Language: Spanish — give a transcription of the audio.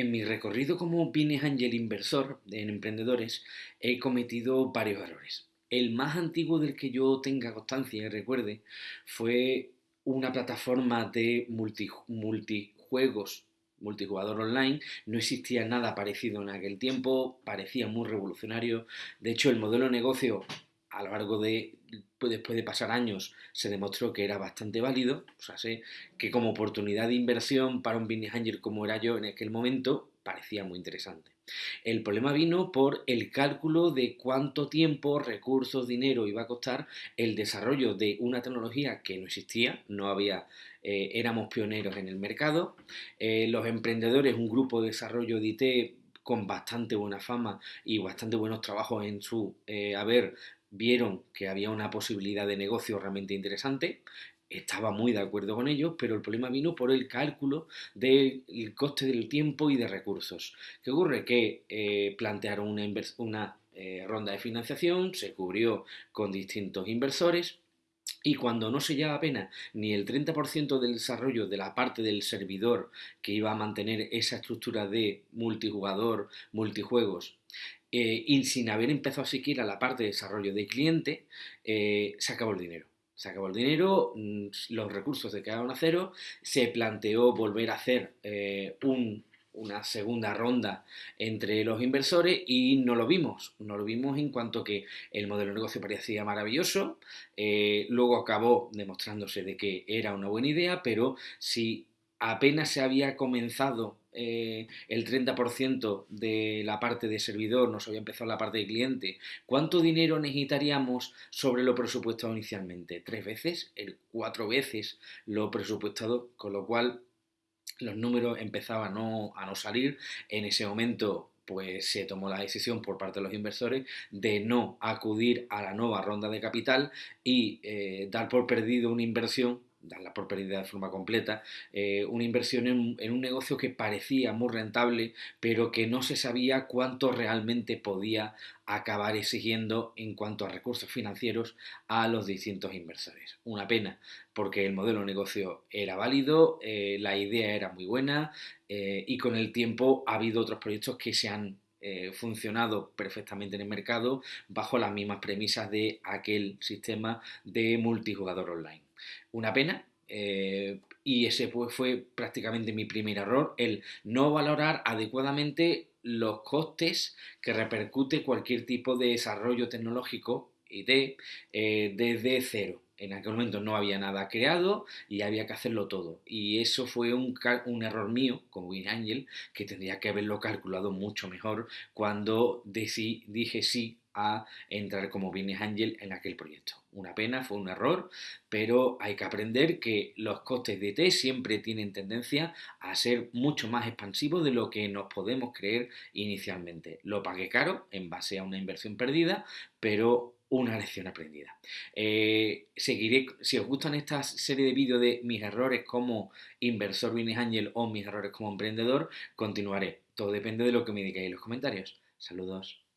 En mi recorrido como Business Angel inversor en emprendedores he cometido varios errores. El más antiguo del que yo tenga constancia y recuerde fue una plataforma de multijuegos, multijugador online. No existía nada parecido en aquel tiempo, parecía muy revolucionario. De hecho, el modelo de negocio a lo largo de, pues, después de pasar años, se demostró que era bastante válido. O sea, sé que como oportunidad de inversión para un business angel como era yo en aquel momento, parecía muy interesante. El problema vino por el cálculo de cuánto tiempo, recursos, dinero iba a costar el desarrollo de una tecnología que no existía, no había, eh, éramos pioneros en el mercado. Eh, los emprendedores, un grupo de desarrollo de IT con bastante buena fama y bastante buenos trabajos en su eh, haber, vieron que había una posibilidad de negocio realmente interesante, estaba muy de acuerdo con ellos, pero el problema vino por el cálculo del coste del tiempo y de recursos. ¿Qué ocurre? Que eh, plantearon una, eh, ronda de financiación, se cubrió con distintos inversores, y cuando no se lleva apenas ni el 30% del desarrollo de la parte del servidor que iba a mantener esa estructura de multijugador, multijuegos, eh, y sin haber empezado siquiera la parte de desarrollo de cliente, eh, se acabó el dinero. Se acabó el dinero, mm, los recursos se quedaron a cero, se planteó volver a hacer eh, una segunda ronda entre los inversores y no lo vimos. No lo vimos en cuanto que el modelo de negocio parecía maravilloso, luego acabó demostrándose de que era una buena idea, pero si apenas se había comenzado eh, el 30% de la parte de servidor, nos había empezado la parte de cliente, ¿cuánto dinero necesitaríamos sobre lo presupuestado inicialmente? ¿Tres veces? ¿El cuatro veces lo presupuestado? Con lo cual los números empezaban a no, salir. En ese momento pues se tomó la decisión por parte de los inversores de no acudir a la nueva ronda de capital y eh, dar por perdido una inversión por pérdida de forma completa, eh, una inversión en, un negocio que parecía muy rentable, pero que no se sabía cuánto realmente podía acabar exigiendo en cuanto a recursos financieros a los distintos inversores. Una pena, porque el modelo de negocio era válido, eh, la idea era muy buena eh, y con el tiempo ha habido otros proyectos que se han funcionado perfectamente en el mercado bajo las mismas premisas de aquel sistema de multijugador online. Una pena, eh, y ese pues, fue prácticamente mi primer error, el no valorar adecuadamente los costes que repercute cualquier tipo de desarrollo tecnológico IT eh, desde cero. En aquel momento no había nada creado y había que hacerlo todo. Y eso fue un, error mío como Angel que tendría que haberlo calculado mucho mejor cuando dije sí a entrar como Business Angel en aquel proyecto. Una pena, fue un error, pero hay que aprender que los costes de T siempre tienen tendencia a ser mucho más expansivos de lo que nos podemos creer inicialmente. Lo pagué caro en base a una inversión perdida, pero una lección aprendida. Eh, seguiré, si os gustan esta serie de vídeos de mis errores como inversor Business Angel o mis errores como emprendedor, continuaré. Todo depende de lo que me digáis en los comentarios. Saludos.